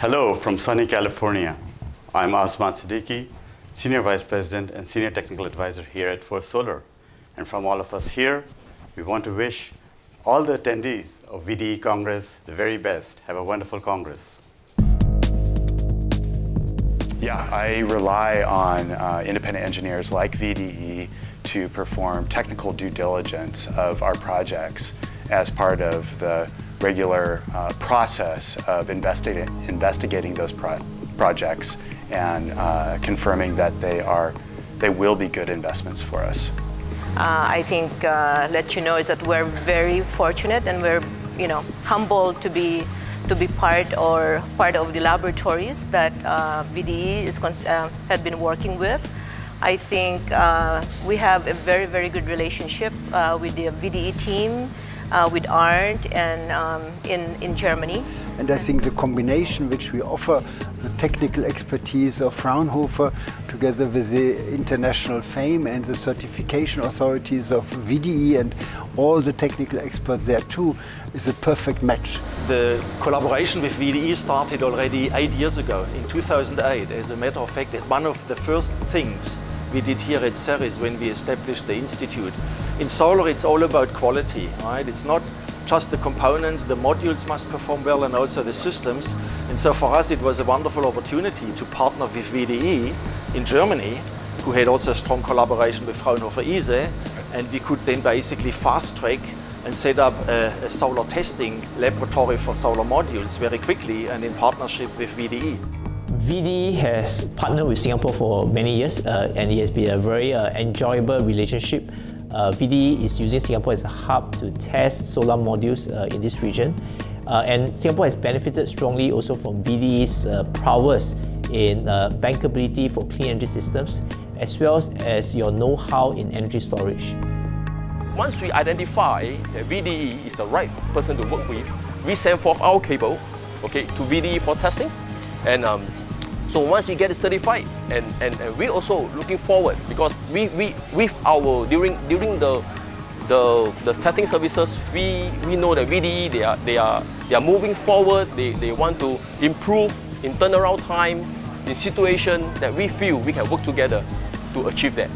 Hello from sunny California. I'm Azman Siddiqui, Senior Vice President and Senior Technical Advisor here at First Solar. And from all of us here, we want to wish all the attendees of VDE Congress the very best. Have a wonderful Congress. Yeah, I rely on uh, independent engineers like VDE to perform technical due diligence of our projects as part of the regular uh, process of investigating, investigating those pro projects and uh, confirming that they are they will be good investments for us. Uh, I think uh, let you know is that we're very fortunate and we're you know humbled to be to be part or part of the laboratories that uh, VDE is uh, had been working with. I think uh, we have a very very good relationship uh, with the VDE team uh, with Arndt and um, in, in Germany. And I think the combination which we offer, the technical expertise of Fraunhofer together with the international fame and the certification authorities of VDE and all the technical experts there too, is a perfect match. The collaboration with VDE started already eight years ago, in 2008. As a matter of fact, it's one of the first things we did here at SERIS when we established the institute. In solar, it's all about quality, right? It's not just the components, the modules must perform well and also the systems. And so for us, it was a wonderful opportunity to partner with VDE in Germany, who had also a strong collaboration with Fraunhofer ISE, and we could then basically fast track and set up a, a solar testing laboratory for solar modules very quickly and in partnership with VDE. VDE has partnered with Singapore for many years uh, and it has been a very uh, enjoyable relationship. Uh, VDE is using Singapore as a hub to test solar modules uh, in this region. Uh, and Singapore has benefited strongly also from VDE's uh, prowess in bankability for clean energy systems, as well as your know-how in energy storage. Once we identify that VDE is the right person to work with, we send forth our cable okay, to VDE for testing. And um, so once you get it certified, and, and, and we're also looking forward because we, we with our during during the the, the testing services, we, we know that VDE they are they are they are moving forward, they, they want to improve in turnaround time, in situation that we feel we can work together to achieve that.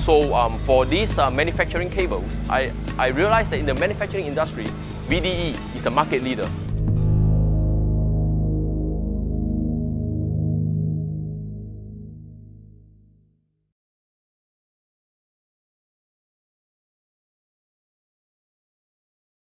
So um, for these uh, manufacturing cables, I, I realized that in the manufacturing industry, VDE is the market leader.